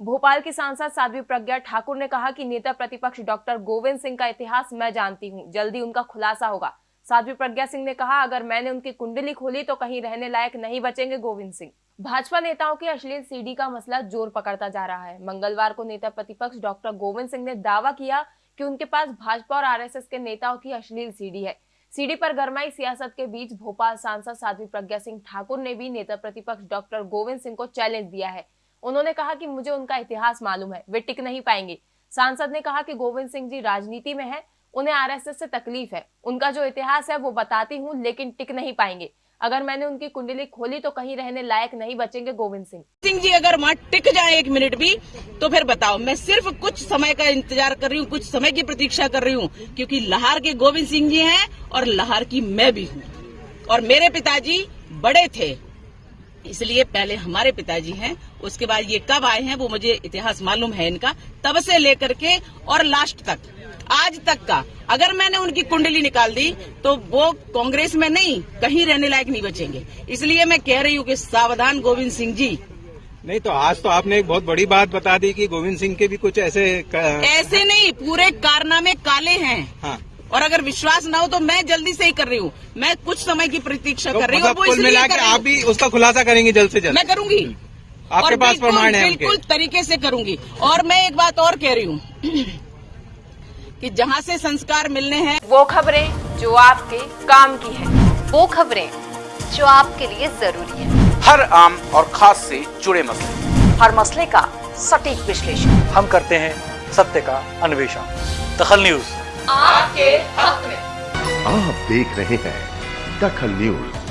भोपाल की सांसद साध्वी प्रज्ञा ठाकुर ने कहा कि नेता प्रतिपक्ष डॉक्टर गोविंद सिंह का इतिहास मैं जानती हूँ। जल्दी उनका खुलासा होगा। साध्वी प्रज्ञा सिंह ने कहा, अगर मैंने उनकी कुंडली खोली तो कहीं रहने लायक नहीं बचेंगे गोविंद सिंह। भाजपा नेताओं की अश्लील सीडी का मसला ज़ोर पकड़ता जा रहा है। मंगलवार को नेता प्रतिपक्ष डॉक्टर गोविंद सिंह ने दावा किया कि उनके पास भाजपा और आरएसएस के नेताओं की अश्लील सीडी है। सीडी पर गरमाई सियासत के बीच भोपाल सांसद साध्वी प्रज्ञा सिंह ठाकुर ने भी नेता प्रतिपक्ष डॉक्टर गोविंद सिंह को चैलेंज दिया है। उन्होंने कहा कि मुझे उनका इतिहास मालूम है, वे टिक नहीं पाएँगे। सांसद ने कहा कि गोविंद सिंह जी राजनीति में है, उन्हें आरएसएस से तकलीफ़ है। उनका जो इतिहास है वो बताती हूँ, लेकिन टिक नहीं पाएँगे। अगर मैंने उनकी कुंडली खोली तो कहीं रहने लायक नहीं बचेंगे गोविंद सिंह। सिंह जी, अगर वहाँ टिक जाए एक मिनट भी तो फिर बताओ। मैं सिर्फ़ कुछ समय का इंतज़ार कर रही हूँ, कुछ समय की प्रतीक्षा कर रही हूँ, क्योंकि लाहौर के गोविंद सिंह जी हैं और लाहौर की मैं भी हूँ। और मेरे पिताजी बड़े थे। इसलिए पहले हमारे पिताजी हैं उसके बाद ये कब आए हैं वो मुझे इतिहास मालूम है इनका तब से लेकर के और लास्ट तक आज तक का। अगर मैंने उनकी कुंडली निकाल दी तो वो कांग्रेस में नहीं कहीं रहने लायक नहीं बचेंगे। इसलिए मैं कह रही हूँ कि सावधान गोविंद सिंह जी। नहीं तो आज तो आपने एक बहुत बड़ी बात बता दी कि गोविंद सिंह के भी कुछ ऐसे क... ऐसे नहीं पूरे कारनामे काले हैं। हाँ। और अगर विश्वास न हो तो मैं जल्दी से ही कर रही हूँ। मैं कुछ समय की प्रतीक्षा तो कर रही हूँ मतलब कुल मिला के आप भी उसका खुलासा करेंगे जल्द से जल्द। मैं करूँगी। आपके पास प्रमाण है बिल्कुल तरीके से करूँगी। और मैं एक बात और कह रही हूँ कि जहाँ से संस्कार मिलने हैं वो खबरें जो आपके काम की है। वो खबरें जो आपके लिए ज़रूरी है। हर आम और खास से जुड़े मसले। हर मसले का सटीक विश्लेषण। हम करते हैं सत्य का अन्वेषण। दखल न्यूज़। आपके हक में। आप देख रहे हैं दखल न्यूज़।